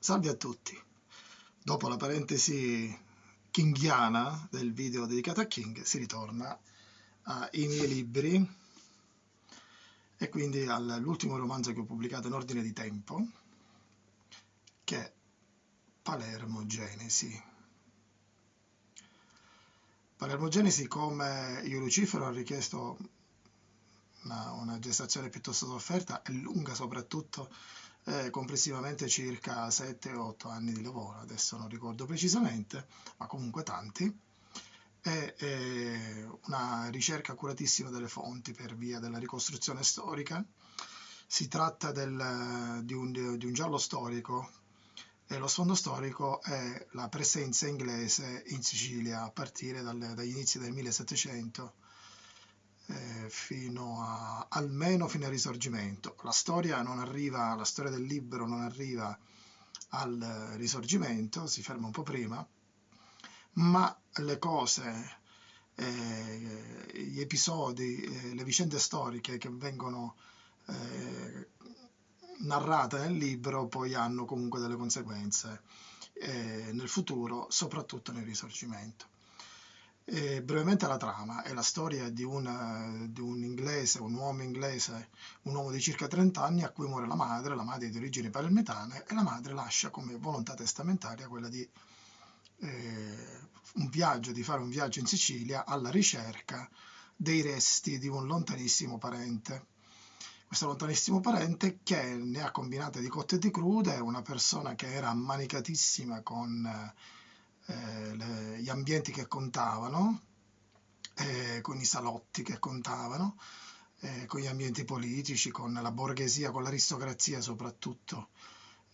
Salve a tutti. Dopo la parentesi kinghiana del video dedicato a King, si ritorna ai miei libri e quindi all'ultimo romanzo che ho pubblicato in ordine di tempo, che è Palermo Genesi. Palermo Genesi, come io Lucifero ho richiesto una, una gestazione piuttosto sofferta e lunga soprattutto eh, complessivamente circa 7-8 anni di lavoro, adesso non ricordo precisamente, ma comunque tanti, eh, una ricerca accuratissima delle fonti per via della ricostruzione storica. Si tratta del, di, un, di un giallo storico e lo sfondo storico è la presenza inglese in Sicilia a partire dal, dagli inizi del 1700 eh, fino a, almeno fino al risorgimento. La storia non arriva, la storia del libro non arriva al risorgimento, si ferma un po' prima, ma le cose, eh, gli episodi, eh, le vicende storiche che vengono eh, narrate nel libro poi hanno comunque delle conseguenze eh, nel futuro, soprattutto nel risorgimento. E brevemente la trama è la storia di, una, di, un inglese, un uomo inglese, un uomo di circa 30 anni a cui muore la madre, la madre di origini palermitane e la madre lascia come volontà testamentaria quella di eh, un viaggio, di fare un viaggio in Sicilia alla ricerca dei resti di un lontanissimo parente. Questo lontanissimo parente che ne ha combinate di cotte e di crude, è una persona che era ammanicatissima con eh, le, gli ambienti che contavano, eh, con i salotti che contavano, eh, con gli ambienti politici, con la borghesia, con l'aristocrazia soprattutto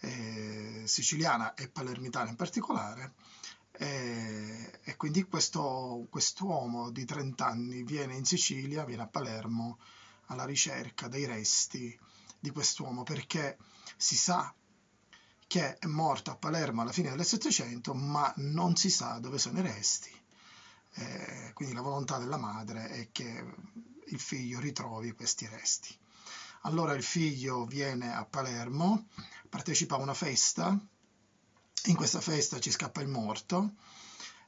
eh, siciliana e palermitana in particolare. Eh, e quindi questo quest'uomo di 30 anni viene in Sicilia, viene a Palermo alla ricerca dei resti di quest'uomo perché si sa che è morto a Palermo alla fine del Settecento, ma non si sa dove sono i resti. Eh, quindi la volontà della madre è che il figlio ritrovi questi resti. Allora il figlio viene a Palermo, partecipa a una festa, in questa festa ci scappa il morto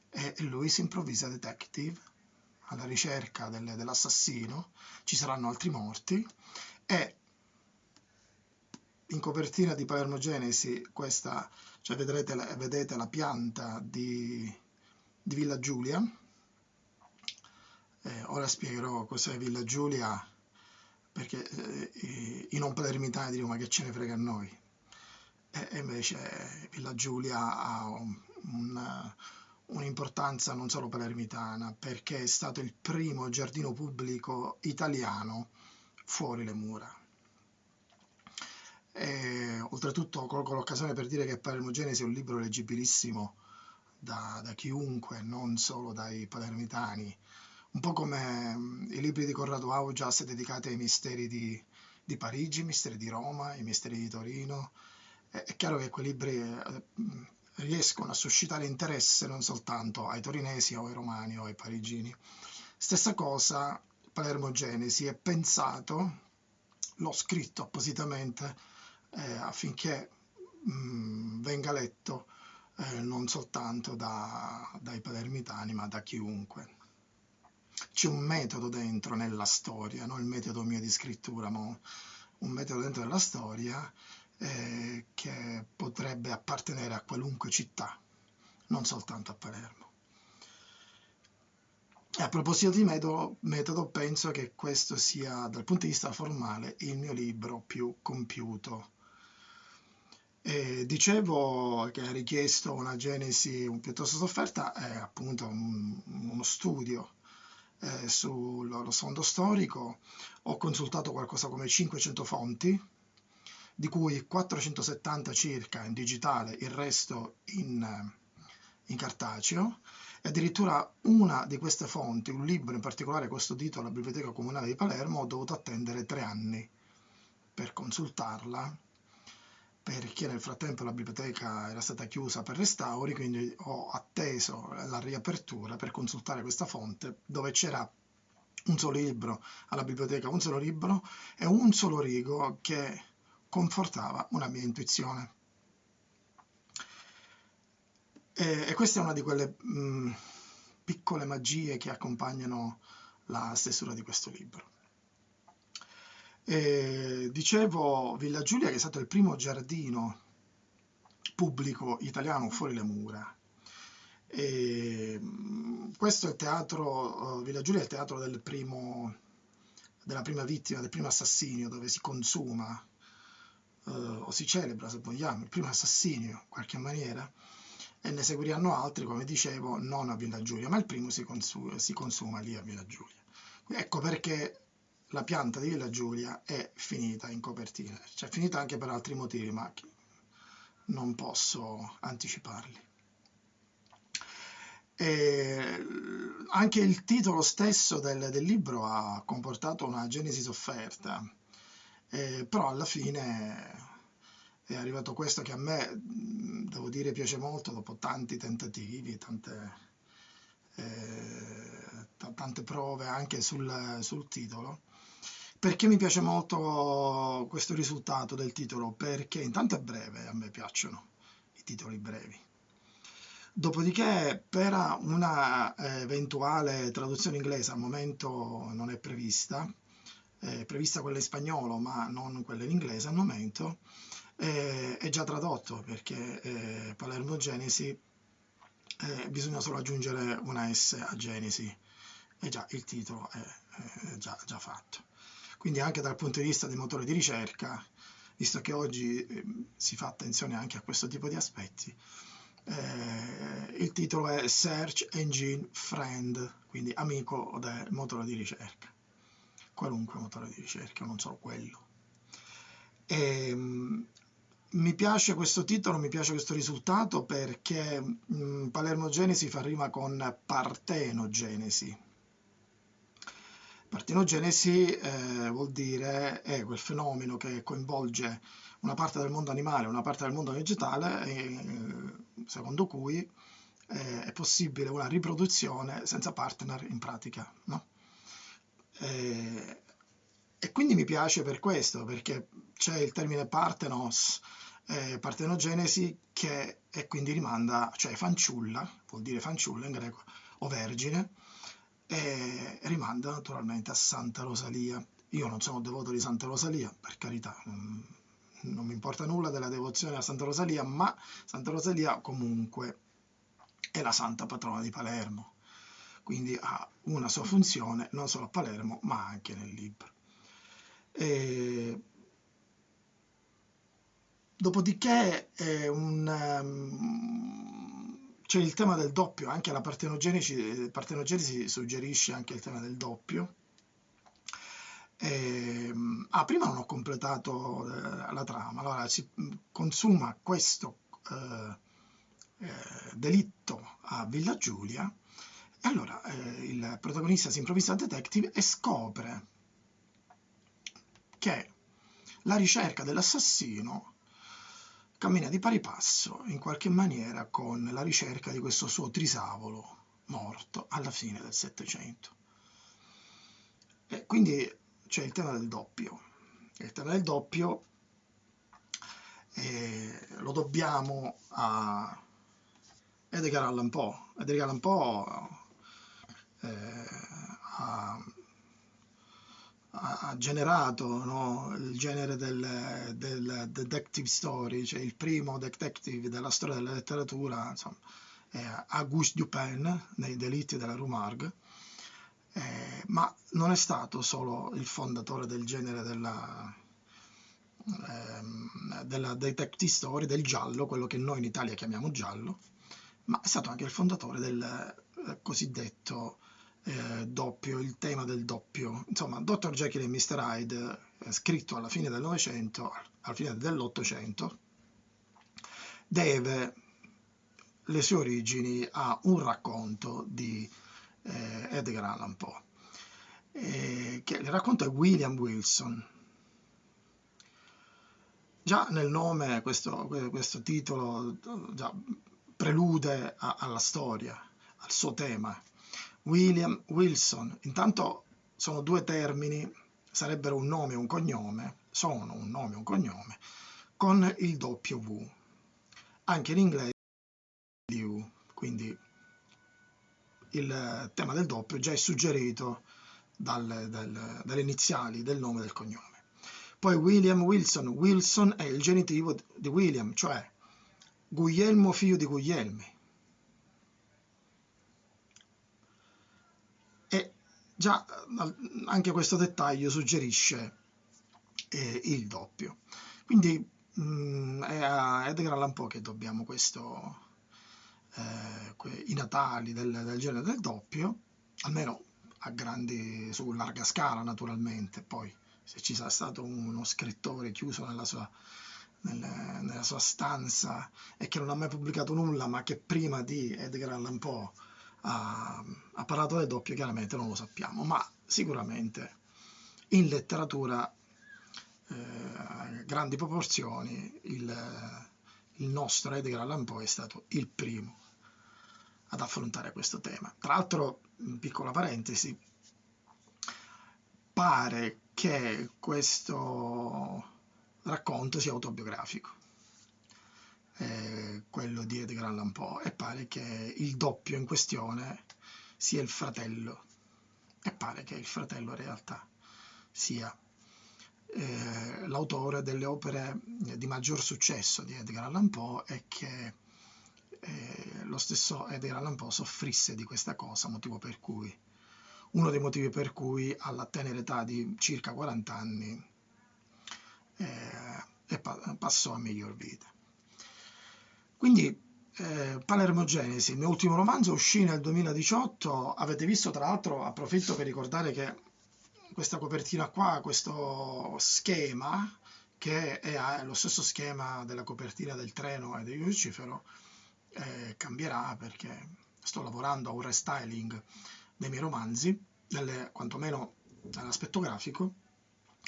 e lui si improvvisa detective alla ricerca del, dell'assassino, ci saranno altri morti e in copertina di Palermo Genesi questa, cioè vedrete, vedete la pianta di, di Villa Giulia. Eh, ora spiegherò cos'è Villa Giulia perché eh, i non palermitani dicono ma che ce ne frega a noi. E invece Villa Giulia ha un, un'importanza non solo palermitana perché è stato il primo giardino pubblico italiano fuori le mura e, oltretutto colgo l'occasione per dire che Palermo Genesi è un libro leggibilissimo da, da chiunque, non solo dai palermitani, un po' come mm, i libri di Corrado Augias dedicati ai misteri di, di Parigi, i misteri di Roma, i misteri di Torino. È, è chiaro che quei libri eh, riescono a suscitare interesse non soltanto ai torinesi o ai romani o ai parigini. Stessa cosa, Palermo Genesi è pensato, l'ho scritto appositamente, eh, affinché mh, mm, venga letto eh, non soltanto da, dai palermitani ma da chiunque. C'è un metodo dentro nella storia, non il metodo mio di scrittura, ma un metodo dentro nella storia eh, che potrebbe appartenere a qualunque città, non soltanto a Palermo. E a proposito di metodo, metodo, penso che questo sia, dal punto di vista formale, il mio libro più compiuto e dicevo che ha richiesto una genesi piuttosto sofferta, è appunto un, uno studio eh, sullo sfondo storico. Ho consultato qualcosa come 500 fonti, di cui 470 circa in digitale, il resto in, in cartaceo. E addirittura una di queste fonti, un libro in particolare questo titolo, la Biblioteca Comunale di Palermo, ho dovuto attendere tre anni per consultarla perché nel frattempo la biblioteca era stata chiusa per restauri, quindi ho atteso la riapertura per consultare questa fonte dove c'era un solo libro alla biblioteca, un solo libro e un solo rigo che confortava una mia intuizione. E, e questa è una di quelle mh, piccole magie che accompagnano la stesura di questo libro. E, dicevo Villa Giulia che è stato il primo giardino pubblico italiano fuori le mura. E, questo è il teatro, Villa Giulia è il teatro del primo, della prima vittima, del primo assassinio, dove si consuma eh, o si celebra, se vogliamo, il primo assassinio in qualche maniera, e ne seguiranno altri, come dicevo, non a Villa Giulia, ma il primo si, consuma, si consuma lì a Villa Giulia. Ecco perché la pianta di Villa Giulia è finita in copertina, cioè finita anche per altri motivi, ma non posso anticiparli. E anche il titolo stesso del, del, libro ha comportato una genesi sofferta, eh, però alla fine è arrivato questo che a me, devo dire, piace molto dopo tanti tentativi, tante, eh, tante prove anche sul, sul titolo. Perché mi piace molto questo risultato del titolo? Perché intanto è breve, a me piacciono i titoli brevi. Dopodiché per una eh, eventuale traduzione inglese al momento non è prevista, è prevista quella in spagnolo ma non quella in inglese al momento, eh, è già tradotto perché eh, Palermo Genesi bisogna solo aggiungere una S a Genesi e già il titolo è, è già, già fatto. Quindi anche dal punto di vista dei motori di ricerca, visto che oggi eh, si fa attenzione anche a questo tipo di aspetti, eh, il titolo è Search Engine Friend, quindi amico del motore di ricerca, qualunque motore di ricerca, non solo quello. E, ehm, mi piace questo titolo, mi piace questo risultato perché mh, Palermo Genesi fa rima con Partenogenesi, Partenogenesi eh, vuol dire è quel fenomeno che coinvolge una parte del mondo animale e una parte del mondo vegetale, e, secondo cui eh, è possibile una riproduzione senza partner in pratica. No? E, e, quindi mi piace per questo, perché c'è il termine partenos, eh, partenogenesi, che e quindi rimanda, cioè fanciulla, vuol dire fanciulla in greco, o vergine, e rimanda naturalmente a Santa Rosalia. Io non sono devoto di Santa Rosalia, per carità, non mi importa nulla della devozione a Santa Rosalia, ma Santa Rosalia comunque è la santa patrona di Palermo, quindi ha una sua funzione non solo a Palermo ma anche nel libro. E... Dopodiché è un, um, c'è il tema del doppio, anche la partenogenesi, partenogenesi suggerisce anche il tema del doppio. E, ehm, ah, prima non ho completato eh, la trama, allora si consuma questo eh, eh, delitto a Villa Giulia e allora eh, il protagonista si improvvisa detective e scopre che la ricerca dell'assassino cammina di pari passo in qualche maniera con la ricerca di questo suo trisavolo morto alla fine del Settecento. E quindi c'è il tema del doppio. Il tema del doppio eh, lo dobbiamo a Edgar Allan Poe. Edgar Allan Poe eh, ha ha generato no, il genere del, del, detective story, cioè il primo detective della storia della letteratura, insomma, Auguste Dupin nei delitti della Rue Margue, eh, ma non è stato solo il fondatore del genere della, eh, della detective story, del giallo, quello che noi in Italia chiamiamo giallo, ma è stato anche il fondatore del eh, cosiddetto eh, doppio, il tema del doppio. Insomma, Dr. Jekyll e Mr. Hyde, eh, scritto alla fine del Novecento, alla fine dell'Ottocento, deve le sue origini a un racconto di eh, Edgar Allan Poe. Eh, che il racconto è William Wilson. Già nel nome questo, questo titolo prelude a, alla storia, al suo tema. William Wilson. Intanto sono due termini, sarebbero un nome e un cognome, sono un nome e un cognome, con il W. Anche in inglese W. quindi il tema del doppio già è suggerito dal, dal, dalle iniziali del nome e del cognome. Poi William Wilson, Wilson è il genitivo di William, cioè Guglielmo figlio di Guglielmi. Già anche questo dettaglio suggerisce eh, il doppio. Quindi mh, mm, è a Edgar Allan Poe che dobbiamo questo, eh, i natali del, del genere del doppio, almeno a grandi, su larga scala naturalmente, poi se ci sarà stato uno scrittore chiuso nella sua, nel, nella sua stanza e che non ha mai pubblicato nulla, ma che prima di Edgar Allan Poe ha, ha parlato del doppio, chiaramente non lo sappiamo, ma sicuramente in letteratura eh, grandi proporzioni il, il nostro Edgar Allan Poe è stato il primo ad affrontare questo tema. Tra l'altro, piccola parentesi, pare che questo racconto sia autobiografico, eh, quello di Edgar Allan Poe, e pare che il doppio in questione sia il fratello, e pare che il fratello in realtà sia eh, l'autore delle opere di maggior successo di Edgar Allan Poe e che eh, lo stesso Edgar Allan Poe soffrisse di questa cosa, motivo per cui uno dei motivi per cui alla tenera età di circa 40 anni eh, passò a miglior vita. Quindi eh, Palermo Genesi, il mio ultimo romanzo, uscì nel 2018, avete visto tra l'altro, approfitto per ricordare che questa copertina qua, questo schema, che è lo stesso schema della copertina del treno e di Lucifero, eh, cambierà perché sto lavorando a un restyling dei miei romanzi, nelle, quantomeno nell'aspetto grafico,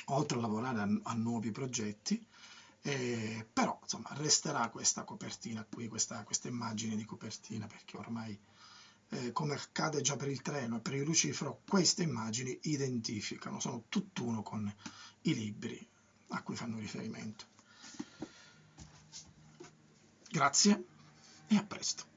oltre a lavorare a, a nuovi progetti, eh, però insomma resterà questa copertina qui, questa, questa immagine di copertina, perché ormai, eh, come accade già per il treno e per il Lucifero, queste immagini identificano, sono tutt'uno con i libri a cui fanno riferimento. Grazie e a presto.